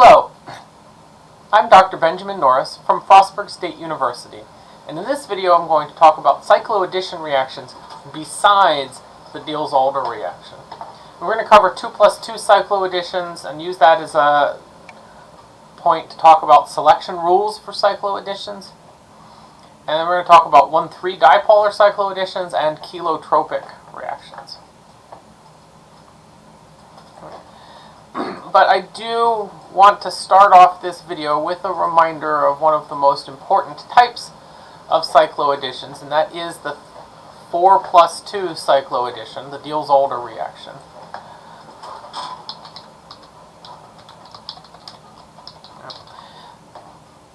Hello, I'm Dr. Benjamin Norris from Frostburg State University, and in this video I'm going to talk about cycloaddition reactions besides the Diels-Alder reaction. We're going to cover 2 plus 2 cycloadditions and use that as a point to talk about selection rules for cycloadditions. And then we're going to talk about 1,3 dipolar cycloadditions and cheletropic reactions. but I do want to start off this video with a reminder of one of the most important types of cycloadditions, and that is the 4 plus 2 cycloaddition, the Diels-Alder reaction.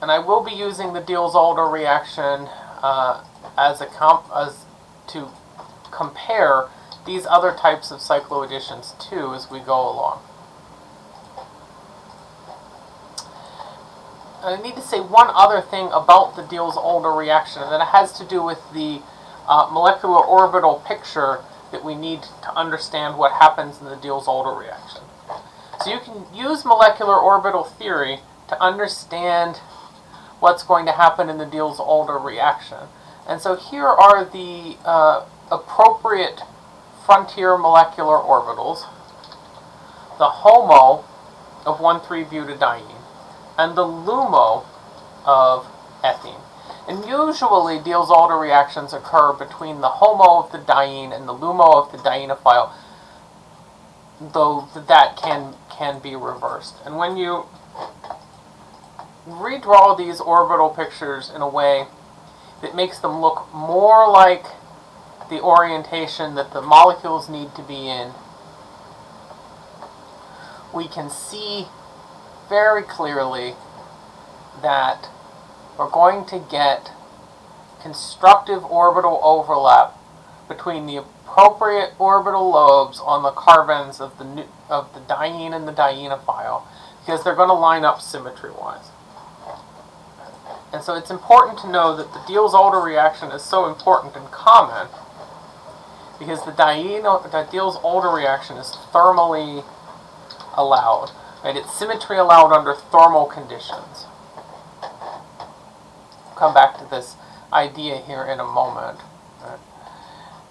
And I will be using the Diels-Alder reaction uh, as a comp as to compare these other types of cycloadditions too as we go along. I need to say one other thing about the Diels-Alder reaction, and that has to do with the uh, molecular orbital picture that we need to understand what happens in the Diels-Alder reaction. So you can use molecular orbital theory to understand what's going to happen in the Diels-Alder reaction. And so here are the uh, appropriate frontier molecular orbitals. The HOMO of 1,3-butadiene and the LUMO of ethene. And usually Diels-Alder reactions occur between the HOMO of the diene and the LUMO of the dienophile, though that can, can be reversed. And when you redraw these orbital pictures in a way that makes them look more like the orientation that the molecules need to be in, we can see very clearly that we're going to get constructive orbital overlap between the appropriate orbital lobes on the carbons of the of the diene and the dienophile because they're going to line up symmetry-wise. And so it's important to know that the Diels-Alder reaction is so important and common because the, the Diels-Alder reaction is thermally allowed. Right? It's symmetry allowed under thermal conditions. We'll come back to this idea here in a moment.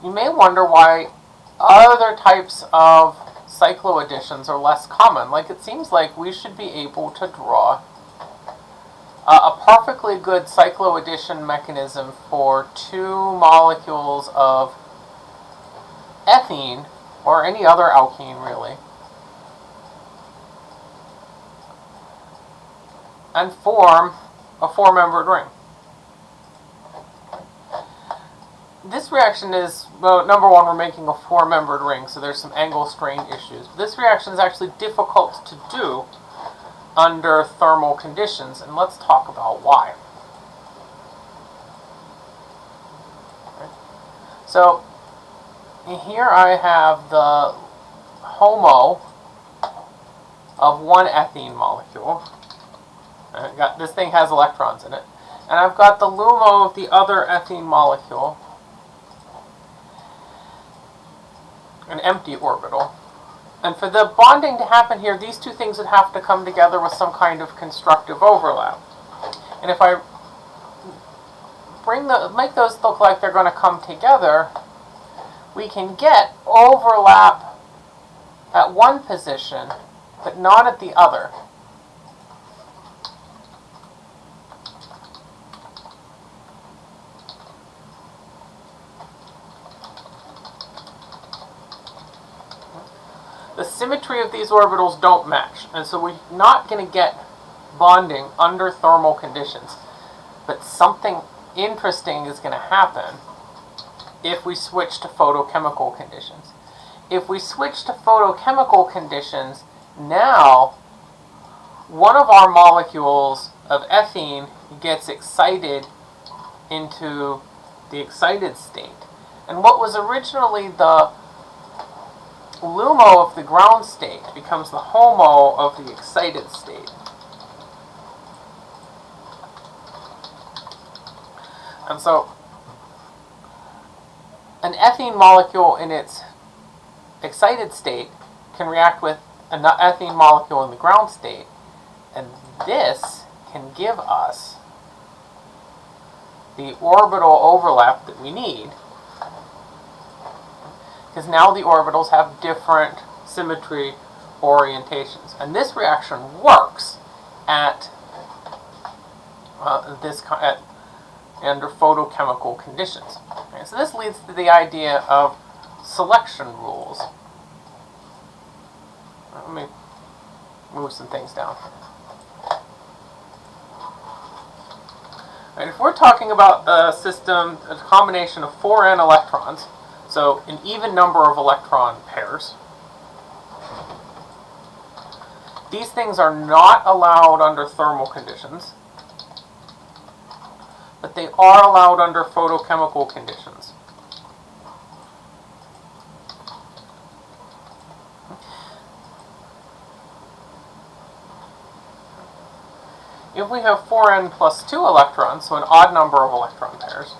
You may wonder why other types of cycloadditions are less common. Like it seems like we should be able to draw uh, a perfectly good cycloaddition mechanism for two molecules of ethene, or any other alkene really, and form a four-membered ring. This reaction is, well, number one, we're making a four-membered ring, so there's some angle strain issues. This reaction is actually difficult to do under thermal conditions, and let's talk about why. So, here I have the HOMO of one ethene molecule. Got, this thing has electrons in it. And I've got the LUMO of the other ethene molecule. An empty orbital. And for the bonding to happen here, these two things would have to come together with some kind of constructive overlap. And if I bring the make those look like they're going to come together, we can get overlap at one position, but not at the other. Symmetry of these orbitals don't match. And so we're not going to get bonding under thermal conditions. But something interesting is going to happen if we switch to photochemical conditions. If we switch to photochemical conditions, now one of our molecules of ethene gets excited into the excited state. And what was originally the LUMO of the ground state becomes the HOMO of the excited state. And so, an ethene molecule in its excited state can react with an ethene molecule in the ground state, And this can give us the orbital overlap that we need because now the orbitals have different symmetry orientations. And this reaction works at uh, this at, under photochemical conditions. Okay, so this leads to the idea of selection rules. Let me move some things down. Right, if we're talking about a system, a combination of 4n electrons, so an even number of electron pairs, these things are not allowed under thermal conditions, but they are allowed under photochemical conditions. If we have 4n plus 2 electrons, so an odd number of electron pairs,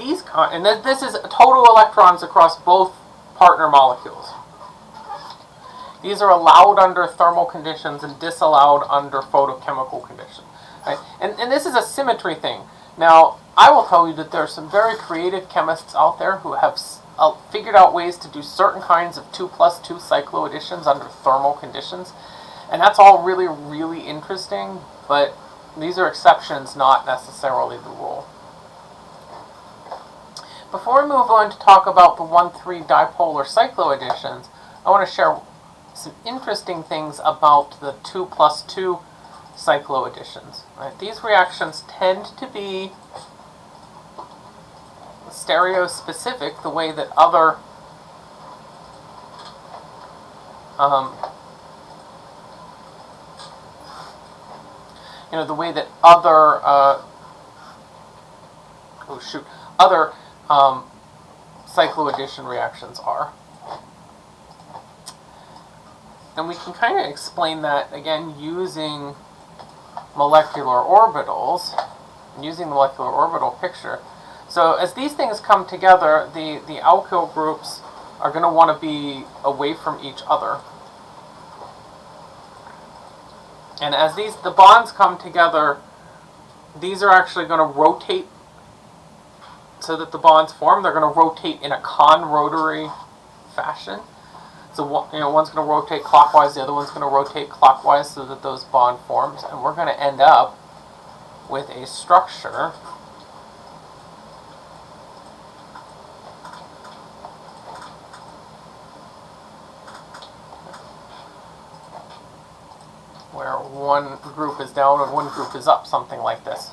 these and this is total electrons across both partner molecules. These are allowed under thermal conditions and disallowed under photochemical conditions. Right? And, and this is a symmetry thing. Now, I will tell you that there are some very creative chemists out there who have uh, figured out ways to do certain kinds of 2 plus 2 cycloadditions under thermal conditions. And that's all really, really interesting, but these are exceptions, not necessarily the rule. Before we move on to talk about the 1,3 dipolar cycloadditions, I want to share some interesting things about the 2 plus 2 cycloadditions. Right? These reactions tend to be stereospecific, the way that other um, you know, the way that other, uh, oh shoot, other um, cycloaddition reactions are. And we can kind of explain that, again, using molecular orbitals, using the molecular orbital picture. So as these things come together, the, the alkyl groups are going to want to be away from each other. And as these the bonds come together, these are actually going to rotate so that the bonds form. They're going to rotate in a con-rotary fashion. So you know, one's going to rotate clockwise, the other one's going to rotate clockwise so that those bond forms. And we're going to end up with a structure where one group is down and one group is up, something like this.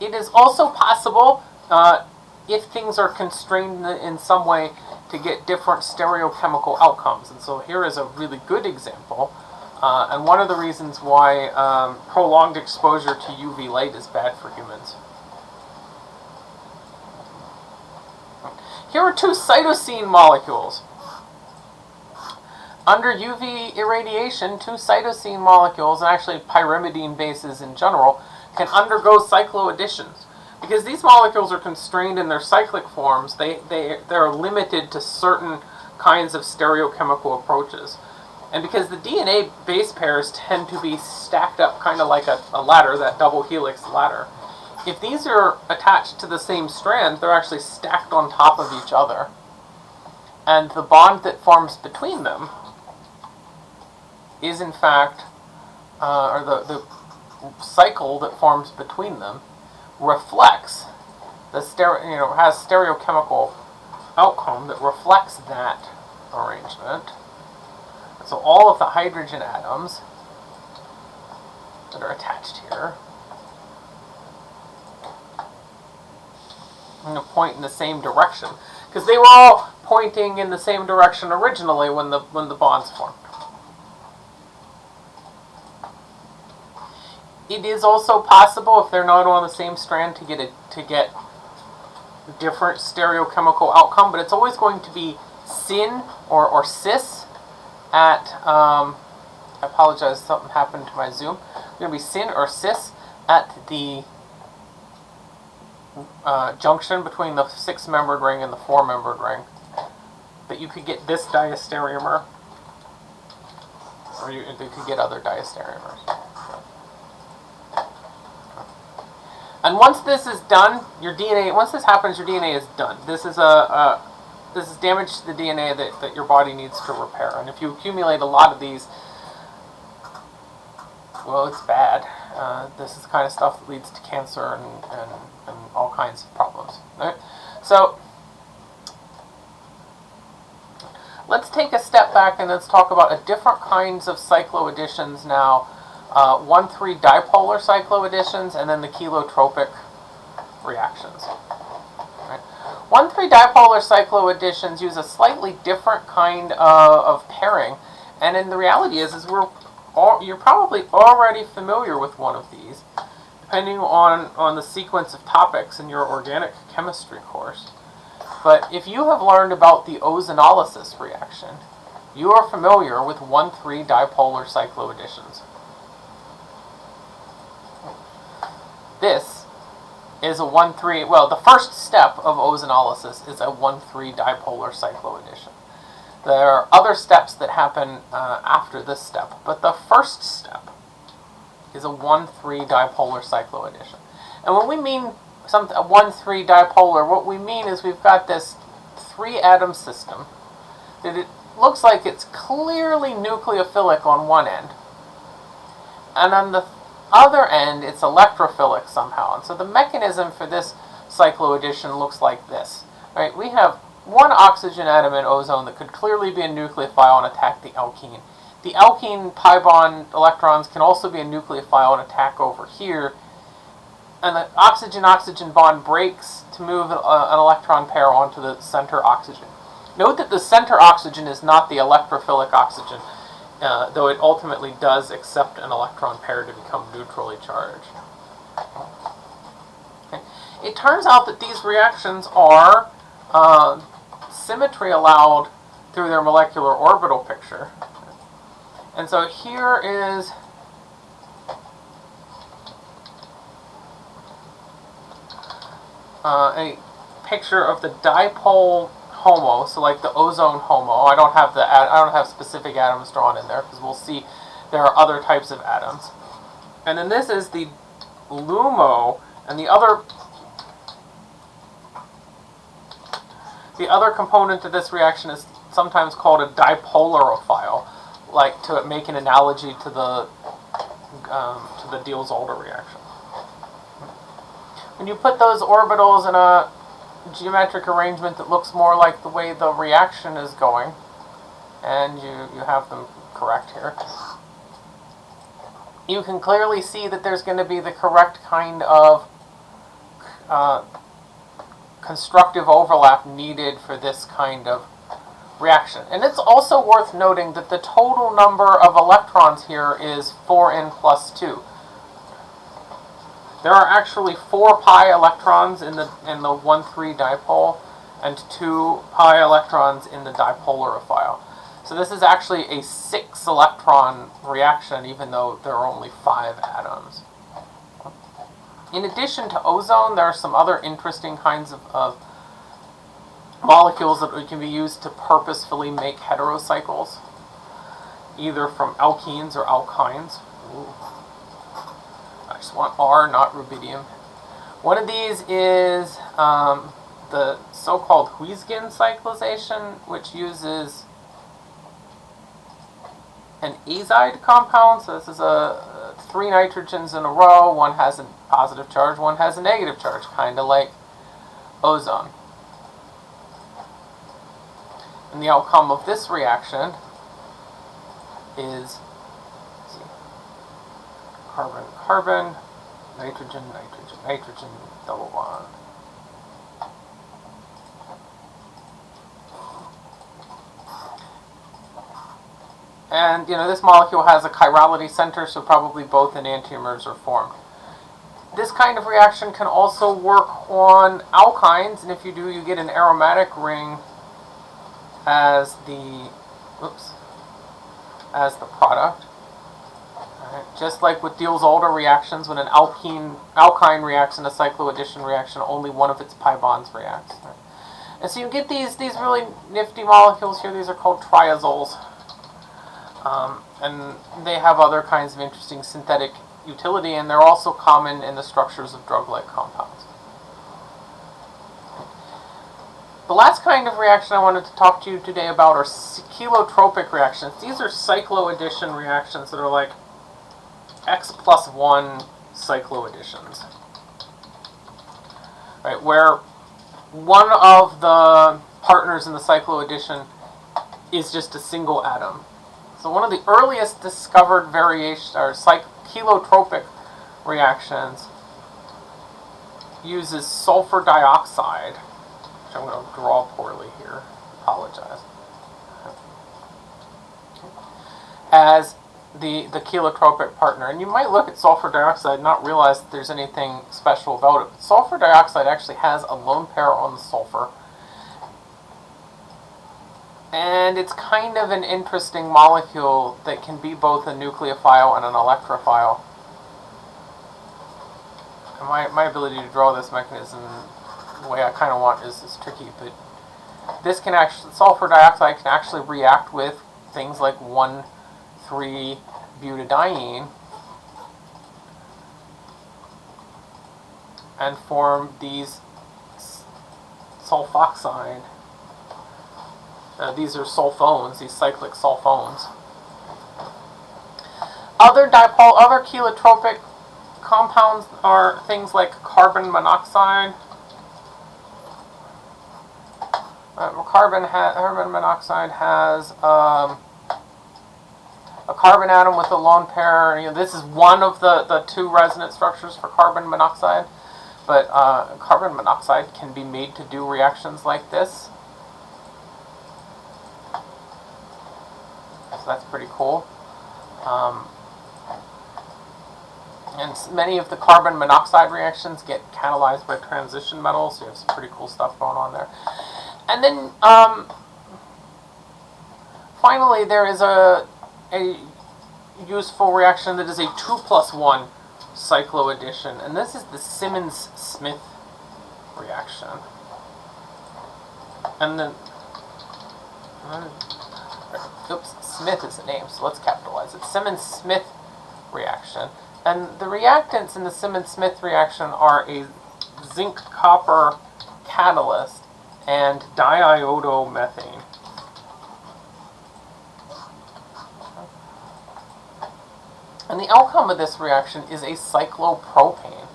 It is also possible, uh, if things are constrained in some way, to get different stereochemical outcomes. And so here is a really good example. Uh, and one of the reasons why um, prolonged exposure to UV light is bad for humans. Here are two cytosine molecules. Under UV irradiation, two cytosine molecules, and actually pyrimidine bases in general, can undergo cycloadditions. Because these molecules are constrained in their cyclic forms, they, they, they're limited to certain kinds of stereochemical approaches. And because the DNA base pairs tend to be stacked up kind of like a, a ladder, that double helix ladder, if these are attached to the same strand, they're actually stacked on top of each other. And the bond that forms between them is in fact, uh, or the, the cycle that forms between them reflects the stereo, you know, has stereochemical outcome that reflects that arrangement. So all of the hydrogen atoms that are attached here I'm going to point in the same direction because they were all pointing in the same direction originally when the when the bonds formed. It is also possible, if they're not on the same strand, to get a, to get different stereochemical outcome, but it's always going to be syn or, or cis at, um, I apologize, something happened to my Zoom. It's going to be syn or cis at the uh, junction between the six-membered ring and the four-membered ring. But you could get this diastereomer or you, they could get other diastereomers. And once this is done, your DNA, once this happens, your DNA is done. This is a, a this is damage to the DNA that, that your body needs to repair. And if you accumulate a lot of these, well, it's bad. Uh, this is the kind of stuff that leads to cancer and, and, and all kinds of problems. Right? So, let's take a step back and let's talk about a different kinds of cycloadditions now. Uh, 1,3 dipolar cycloadditions and then the cheletropic reactions. Right? 1,3 dipolar cycloadditions use a slightly different kind of, of pairing. And in the reality is, is we're all, you're probably already familiar with one of these, depending on, on the sequence of topics in your organic chemistry course. But if you have learned about the ozonolysis reaction, you are familiar with 1,3 dipolar cycloadditions. This is a 1,3, well, the first step of ozonolysis is a 1,3 dipolar cycloaddition. There are other steps that happen uh, after this step, but the first step is a 1,3 dipolar cycloaddition. And when we mean a 1,3 dipolar, what we mean is we've got this three atom system that it looks like it's clearly nucleophilic on one end. And on the other end, it's electrophilic somehow. And so the mechanism for this cycloaddition looks like this. Right? We have one oxygen atom in ozone that could clearly be a nucleophile and attack the alkene. The alkene pi bond electrons can also be a nucleophile and attack over here. And the oxygen-oxygen bond breaks to move a, an electron pair onto the center oxygen. Note that the center oxygen is not the electrophilic oxygen, uh, though it ultimately does accept an electron pair to become neutrally charged. Okay. It turns out that these reactions are uh, symmetry allowed through their molecular orbital picture. And so here is uh, a picture of the dipole HOMO, so like the ozone HOMO. I don't have the I don't have specific atoms drawn in there because we'll see there are other types of atoms. And then this is the LUMO, and the other The other component of this reaction is sometimes called a dipolarophile, like to make an analogy to the um, to the Diels-Alder reaction. When you put those orbitals in a geometric arrangement that looks more like the way the reaction is going, and you, you have them correct here, you can clearly see that there's going to be the correct kind of uh, constructive overlap needed for this kind of reaction. And it's also worth noting that the total number of electrons here is 4n plus 2. There are actually 4 pi electrons in the in the 1,3 dipole and 2 pi electrons in the dipolarophile. So this is actually a 6 electron reaction even though there are only 5 atoms. In addition to ozone, there are some other interesting kinds of, of molecules that can be used to purposefully make heterocycles, either from alkenes or alkynes. Ooh. I want R, not rubidium. One of these is um, the so-called Huisgen cyclization, which uses an azide compound. So this is a three nitrogens in a row. One has a positive charge, one has a negative charge, kind of like ozone. And the outcome of this reaction is carbon, carbon, nitrogen, nitrogen, nitrogen, double bond. And, you know, this molecule has a chirality center, so probably both enantiomers are formed. This kind of reaction can also work on alkynes, and if you do, you get an aromatic ring as the, oops, as the product. Just like with Diels-Alder reactions, when an alkene, alkyne reacts in a cycloaddition reaction, only one of its pi bonds reacts. Right. And so you get these, these really nifty molecules here. These are called triazoles. Um, and they have other kinds of interesting synthetic utility, and they're also common in the structures of drug-like compounds. The last kind of reaction I wanted to talk to you today about are cheletropic reactions. These are cycloaddition reactions that are like X plus 1 cycloadditions. Right, where one of the partners in the cycloaddition is just a single atom. So one of the earliest discovered variations or cheletropic reactions uses sulfur dioxide which I'm going to draw poorly here. Apologize. As the, the cheletropic partner. And you might look at sulfur dioxide and not realize that there's anything special about it. But sulfur dioxide actually has a lone pair on the sulfur. And it's kind of an interesting molecule that can be both a nucleophile and an electrophile. And my, my ability to draw this mechanism the way I kind of want is, is tricky, but this can actually, sulfur dioxide can actually react with things like 1,3-butadiene and form these sulfoxide. Uh, these are sulfones, these cyclic sulfones. Other dipole, other cheletropic compounds are things like carbon monoxide, Uh, carbon, carbon monoxide has um, a carbon atom with a lone pair. You know, this is one of the, the two resonance structures for carbon monoxide, but uh, carbon monoxide can be made to do reactions like this. So that's pretty cool. Um, and many of the carbon monoxide reactions get catalyzed by transition metals, so you have some pretty cool stuff going on there. And then, um, finally, there is a, a useful reaction that is a 2 plus 1 cycloaddition, and this is the Simmons-Smith reaction. And then, uh, oops, Smith is the name, so let's capitalize it. Simmons-Smith reaction. And the reactants in the Simmons-Smith reaction are a zinc-copper catalyst and diiodomethane. And the outcome of this reaction is a cyclopropane.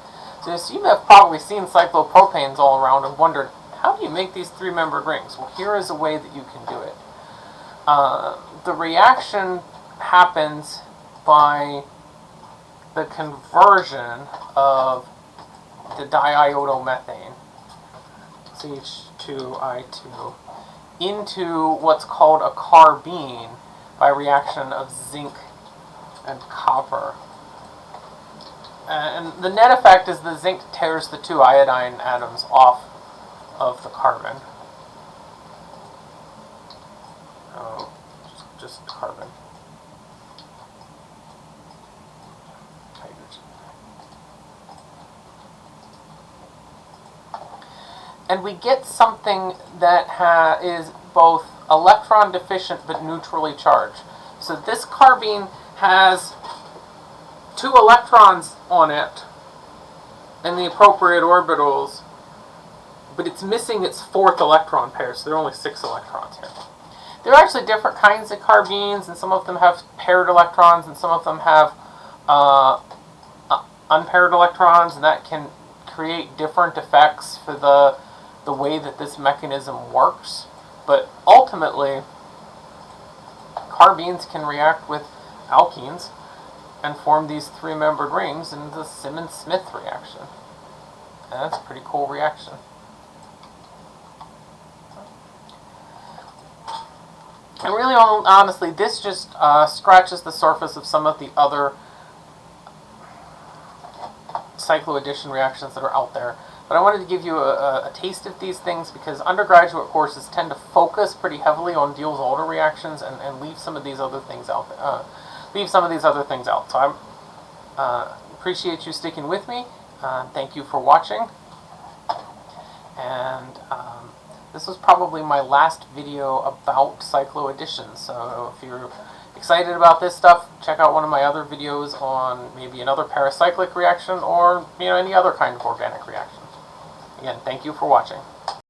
So you have probably seen cyclopropanes all around and wondered, how do you make these three-membered rings? Well, here is a way that you can do it. Uh, the reaction happens by the conversion of the diiodomethane CH2I2 into what's called a carbene by reaction of zinc and copper. Uh, and the net effect is the zinc tears the two iodine atoms off of the carbon. Oh, just carbon. and we get something that is both electron deficient but neutrally charged. So this carbene has two electrons on it in the appropriate orbitals, but it's missing its fourth electron pair, so there are only six electrons here. There are actually different kinds of carbenes, and some of them have paired electrons, and some of them have uh, uh unpaired electrons, and that can create different effects for the the way that this mechanism works, but ultimately, carbenes can react with alkenes and form these three-membered rings in the Simmons-Smith reaction. And that's a pretty cool reaction. And really, honestly, this just uh, scratches the surface of some of the other cycloaddition reactions that are out there. But I wanted to give you a, a, taste of these things because undergraduate courses tend to focus pretty heavily on Diels-Alder reactions and, and leave some of these other things out. Uh, leave some of these other things out. So I uh, appreciate you sticking with me. Uh, thank you for watching. And um, this was probably my last video about cycloaddition. So if you're excited about this stuff, check out one of my other videos on maybe another pericyclic reaction or you know any other kind of organic reaction. Again, thank you for watching.